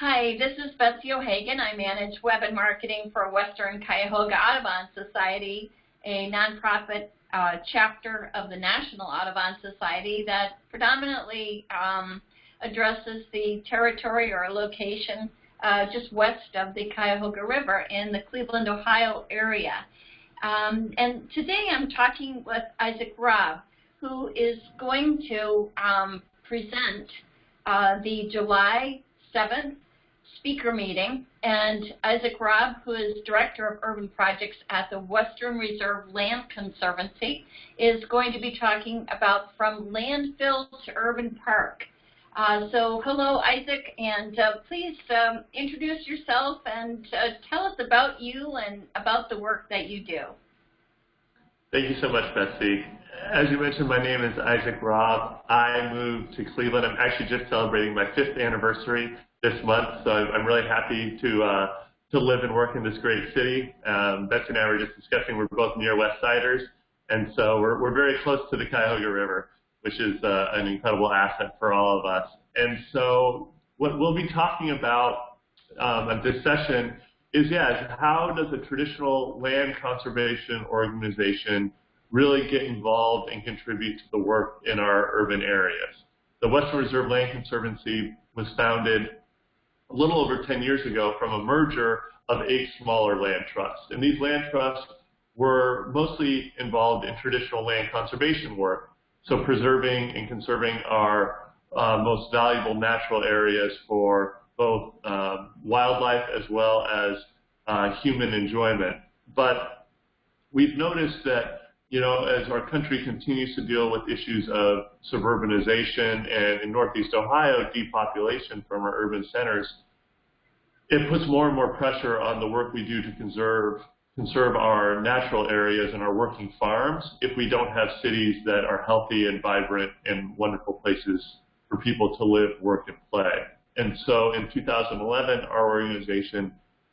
Hi, this is Betsy O'Hagan. I manage web and marketing for Western Cuyahoga Audubon Society, a nonprofit uh, chapter of the National Audubon Society that predominantly um, addresses the territory or location uh, just west of the Cuyahoga River in the Cleveland, Ohio area. Um, and today I'm talking with Isaac Robb, who is going to um, present uh, the July 7th speaker meeting. And Isaac Robb, who is Director of Urban Projects at the Western Reserve Land Conservancy, is going to be talking about From Landfill to Urban Park. Uh, so hello, Isaac, and uh, please um, introduce yourself and uh, tell us about you and about the work that you do. Thank you so much, Betsy. As you mentioned, my name is Isaac Robb. I moved to Cleveland. I'm actually just celebrating my fifth anniversary this month, so I'm really happy to uh, to live and work in this great city. Um, Betsy and I were just discussing we're both near West Siders, and so we're, we're very close to the Cuyahoga River which is uh, an incredible asset for all of us. And so what we'll be talking about um, at this session is, yes, how does a traditional land conservation organization really get involved and contribute to the work in our urban areas? The Western Reserve Land Conservancy was founded a little over 10 years ago from a merger of eight smaller land trusts. And these land trusts were mostly involved in traditional land conservation work, so preserving and conserving our uh, most valuable natural areas for both um, wildlife as well as uh, human enjoyment. But we've noticed that, you know, as our country continues to deal with issues of suburbanization and in Northeast Ohio, depopulation from our urban centers, it puts more and more pressure on the work we do to conserve conserve our natural areas and our working farms if we don't have cities that are healthy and vibrant and wonderful places for people to live, work, and play. And so in 2011, our organization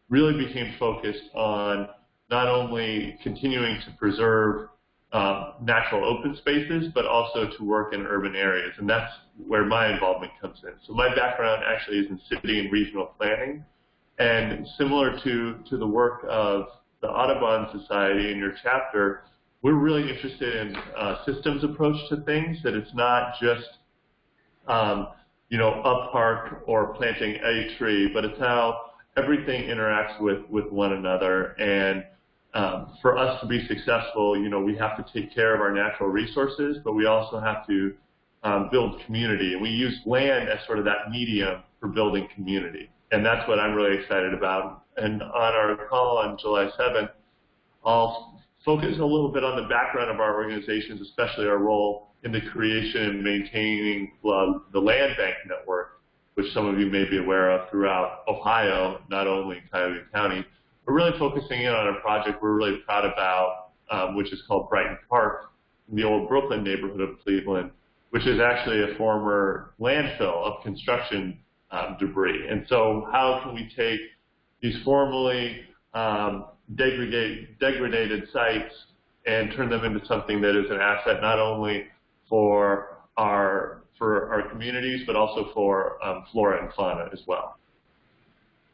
really became focused on not only continuing to preserve um, natural open spaces, but also to work in urban areas. And that's where my involvement comes in. So my background actually is in city and regional planning. And similar to, to the work of the Audubon Society in your chapter, we're really interested in a systems approach to things, that it's not just, um, you know, a park or planting a tree, but it's how everything interacts with, with one another. And um, for us to be successful, you know, we have to take care of our natural resources, but we also have to um, build community. And we use land as sort of that medium for building community and that's what I'm really excited about. And on our call on July 7th, I'll focus a little bit on the background of our organizations, especially our role in the creation and maintaining the land bank network, which some of you may be aware of throughout Ohio, not only in Cuyahoga County. We're really focusing in on a project we're really proud about, um, which is called Brighton Park in the old Brooklyn neighborhood of Cleveland, which is actually a former landfill of construction um, debris. And so how can we take these formerly um, degraded, degraded sites and turn them into something that is an asset not only for our for our communities, but also for um, flora and fauna as well.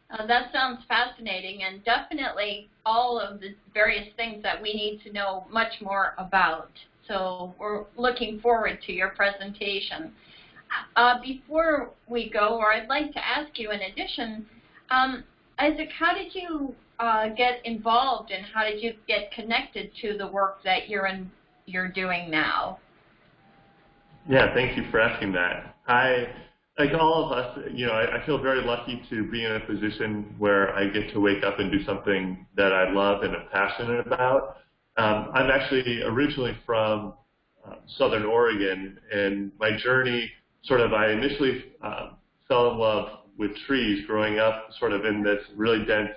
Uh, that sounds fascinating and definitely all of the various things that we need to know much more about. So we're looking forward to your presentation. Uh, before we go, or I'd like to ask you in addition, um, Isaac, how did you uh, get involved and how did you get connected to the work that you're in, you're doing now? Yeah, thank you for asking that. I, like all of us, you know, I, I feel very lucky to be in a position where I get to wake up and do something that I love and am passionate about. Um, I'm actually originally from uh, Southern Oregon, and my journey sort of I initially uh, fell in love with trees growing up sort of in this really dense,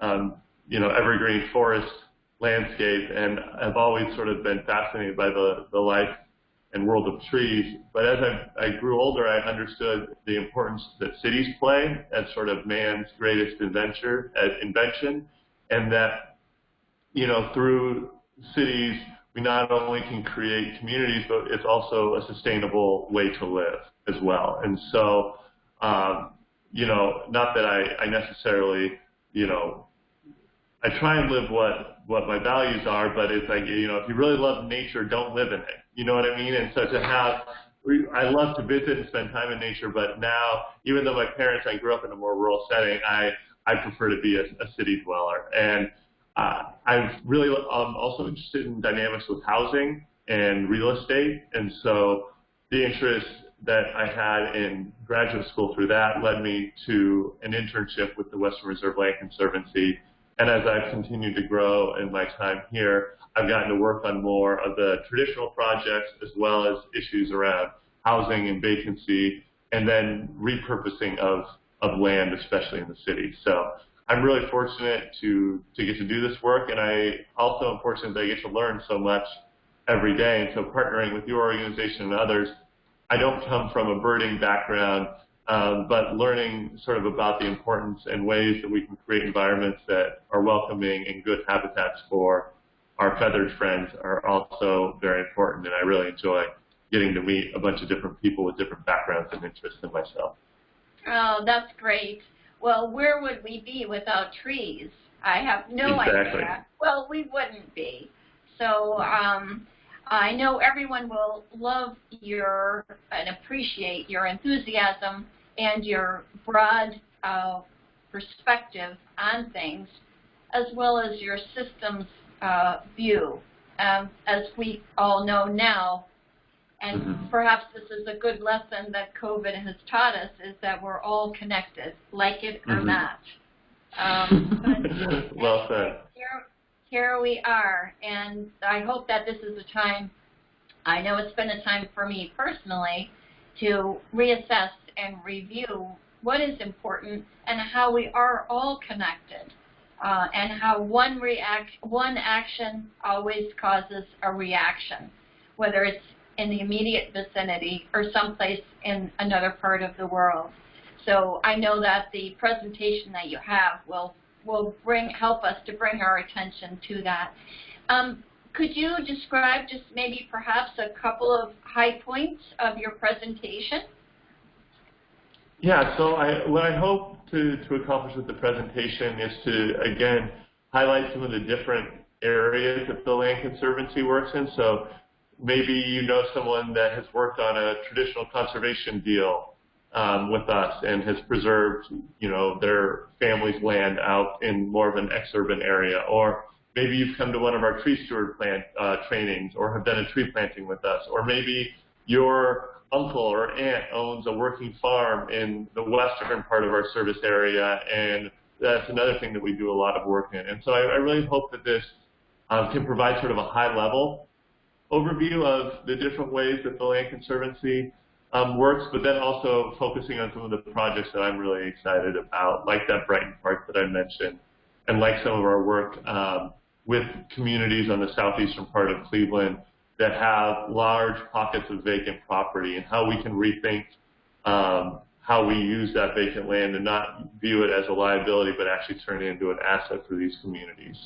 um, you know, evergreen forest landscape, and I've always sort of been fascinated by the, the life and world of trees. But as I, I grew older, I understood the importance that cities play as sort of man's greatest invention, as invention, and that, you know, through cities, we not only can create communities, but it's also a sustainable way to live as well. And so um, you know, not that I, I necessarily, you know, I try and live what what my values are, but it's like you know, if you really love nature, don't live in it. You know what I mean? And so to have, I love to visit and spend time in nature, but now, even though my parents, I grew up in a more rural setting, I I prefer to be a, a city dweller, and uh, I'm really um, also interested in dynamics with housing and real estate, and so the interest that I had in graduate school through that led me to an internship with the Western Reserve Land Conservancy. And as I've continued to grow in my time here, I've gotten to work on more of the traditional projects as well as issues around housing and vacancy and then repurposing of, of land, especially in the city. So I'm really fortunate to, to get to do this work and I also am fortunate that I get to learn so much every day. And so partnering with your organization and others I don't come from a birding background, um, but learning sort of about the importance and ways that we can create environments that are welcoming and good habitats for our feathered friends are also very important, and I really enjoy getting to meet a bunch of different people with different backgrounds and interests than myself. Oh, that's great. Well, where would we be without trees? I have no exactly. idea. Well, we wouldn't be. So, um, I know everyone will love your and appreciate your enthusiasm and your broad uh, perspective on things, as well as your systems uh, view. Um, as we all know now, and mm-hmm. perhaps this is a good lesson that COVID has taught us, is that we're all connected, like it or mm-hmm. not. Um, well said. Here, here we are, and I hope that this is a time, I know it's been a time for me personally, to reassess and review what is important and how we are all connected. Uh, and how one react, one action always causes a reaction, whether it's in the immediate vicinity or someplace in another part of the world. So I know that the presentation that you have will will bring help us to bring our attention to that. Um, could you describe just maybe perhaps a couple of high points of your presentation? Yeah, so I, what I hope to, to accomplish with the presentation is to, again, highlight some of the different areas that the Land Conservancy works in. So maybe you know someone that has worked on a traditional conservation deal um, with us and has preserved, you know, their family's land out in more of an ex-urban area. Or maybe you've come to one of our tree steward plant uh, trainings or have done a tree planting with us. Or maybe your uncle or aunt owns a working farm in the western part of our service area and that's another thing that we do a lot of work in. And so I, I really hope that this um, can provide sort of a high level overview of the different ways that the Land Conservancy um, works, but then also focusing on some of the projects that I'm really excited about, like that Brighton Park that I mentioned, and like some of our work um, with communities on the southeastern part of Cleveland that have large pockets of vacant property and how we can rethink um, how we use that vacant land and not view it as a liability, but actually turn it into an asset for these communities.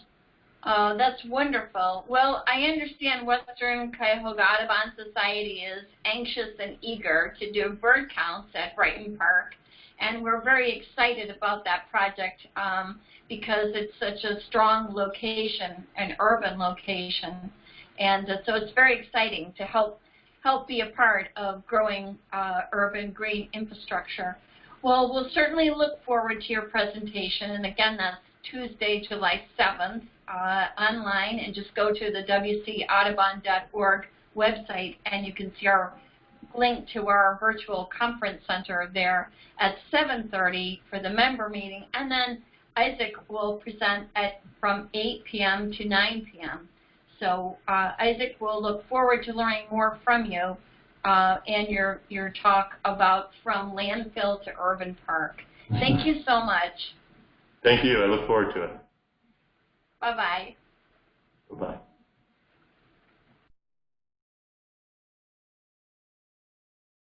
Oh, that's wonderful. Well, I understand Western Cuyahoga Audubon Society is anxious and eager to do bird counts at Brighton Park, and we're very excited about that project um, because it's such a strong location, an urban location, and uh, so it's very exciting to help help be a part of growing uh, urban green infrastructure. Well, we'll certainly look forward to your presentation, and again, that's Tuesday, July 7th uh, online and just go to the wcaudubon.org website and you can see our link to our virtual conference center there at 7.30 for the member meeting and then Isaac will present at from 8 p.m. to 9 p.m. So uh, Isaac will look forward to learning more from you uh, and your, your talk about from landfill to urban park. Thank you so much. Thank you. I look forward to it. Bye-bye. Bye-bye.